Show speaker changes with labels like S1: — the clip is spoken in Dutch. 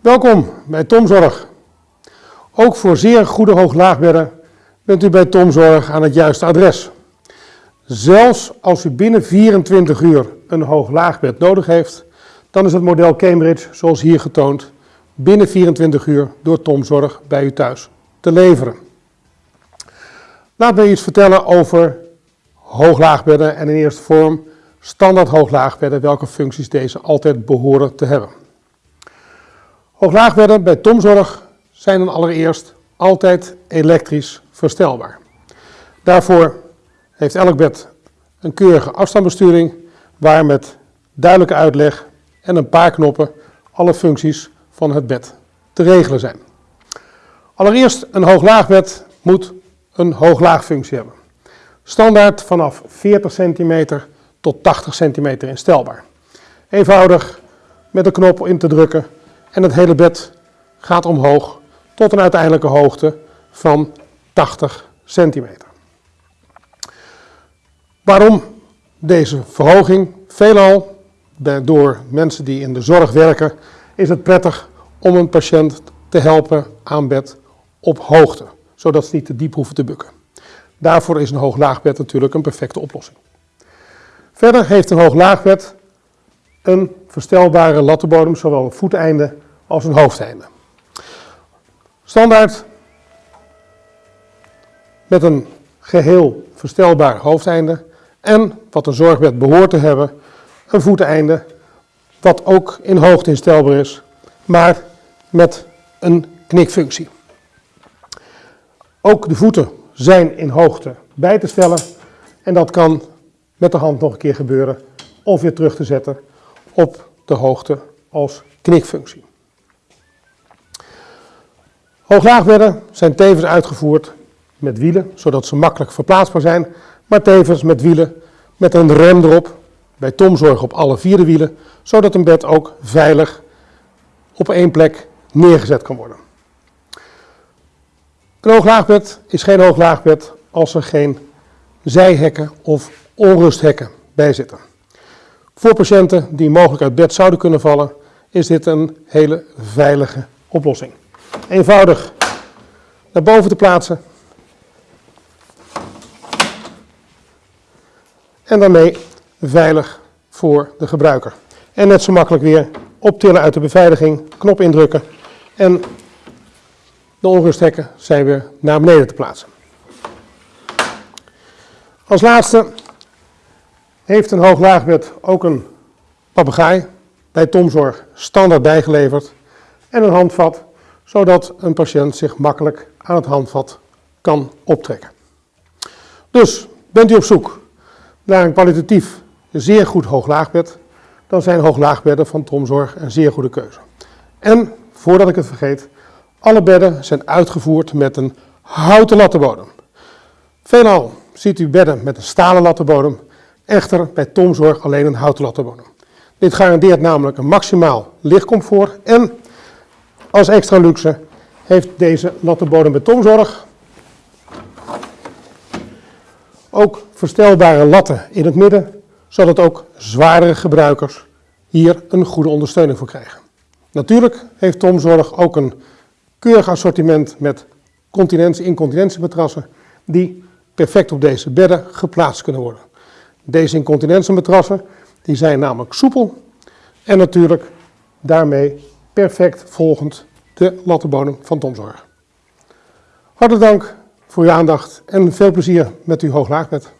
S1: Welkom bij Tomzorg. Ook voor zeer goede hooglaagbedden bent u bij Tomzorg aan het juiste adres. Zelfs als u binnen 24 uur een hooglaagbed nodig heeft, dan is het model Cambridge, zoals hier getoond, binnen 24 uur door Tomzorg bij u thuis te leveren. Laat me iets vertellen over hooglaagbedden en in eerste vorm standaard hooglaagbedden, welke functies deze altijd behoren te hebben. Hooglaagbedden bij Tomzorg zijn dan allereerst altijd elektrisch verstelbaar. Daarvoor heeft elk bed een keurige afstandsbesturing waar met duidelijke uitleg en een paar knoppen alle functies van het bed te regelen zijn. Allereerst een hooglaagbed moet een hooglaagfunctie hebben. Standaard vanaf 40 cm tot 80 cm instelbaar. Eenvoudig met een knop in te drukken en het hele bed gaat omhoog tot een uiteindelijke hoogte van 80 centimeter. Waarom deze verhoging? Veelal door mensen die in de zorg werken is het prettig om een patiënt te helpen aan bed op hoogte, zodat ze niet te diep hoeven te bukken. Daarvoor is een hooglaagbed natuurlijk een perfecte oplossing. Verder heeft een hooglaagbed een verstelbare lattenbodem, zowel een voeteinde als een hoofdeinde. Standaard met een geheel verstelbaar hoofdeinde en, wat een zorgbed behoort te hebben, een voeteinde wat ook in hoogte instelbaar is, maar met een knikfunctie. Ook de voeten zijn in hoogte bij te stellen en dat kan met de hand nog een keer gebeuren of weer terug te zetten op de hoogte als knikfunctie. Hooglaagbedden zijn tevens uitgevoerd met wielen, zodat ze makkelijk verplaatsbaar zijn, maar tevens met wielen met een rem erop, bij tomzorg op alle vier de wielen, zodat een bed ook veilig op één plek neergezet kan worden. Een hooglaagbed is geen hooglaagbed als er geen zijhekken of onrusthekken bij zitten. Voor patiënten die mogelijk uit bed zouden kunnen vallen, is dit een hele veilige oplossing. Eenvoudig naar boven te plaatsen. En daarmee veilig voor de gebruiker. En net zo makkelijk weer optillen uit de beveiliging, knop indrukken en de onrusthekken zijn weer naar beneden te plaatsen. Als laatste heeft een hooglaagbed ook een papegaai bij Tomzorg standaard bijgeleverd en een handvat, zodat een patiënt zich makkelijk aan het handvat kan optrekken. Dus bent u op zoek naar een kwalitatief zeer goed hooglaagbed, dan zijn hooglaagbedden van Tomzorg een zeer goede keuze. En, voordat ik het vergeet, alle bedden zijn uitgevoerd met een houten lattenbodem. Veelal ziet u bedden met een stalen lattenbodem, echter bij Tomzorg alleen een houten lattenbodem. Dit garandeert namelijk een maximaal lichtcomfort en als extra luxe heeft deze lattenbodem bij Tomzorg ook verstelbare latten in het midden, zodat ook zwaardere gebruikers hier een goede ondersteuning voor krijgen. Natuurlijk heeft Tomzorg ook een keurig assortiment met continentie-incontinentiematrassen die perfect op deze bedden geplaatst kunnen worden. Deze incontinentiematrassen die zijn namelijk soepel en natuurlijk daarmee perfect volgend de lattenbodem van Tomzorg. Hartelijk dank voor uw aandacht en veel plezier met uw hooglaagbed.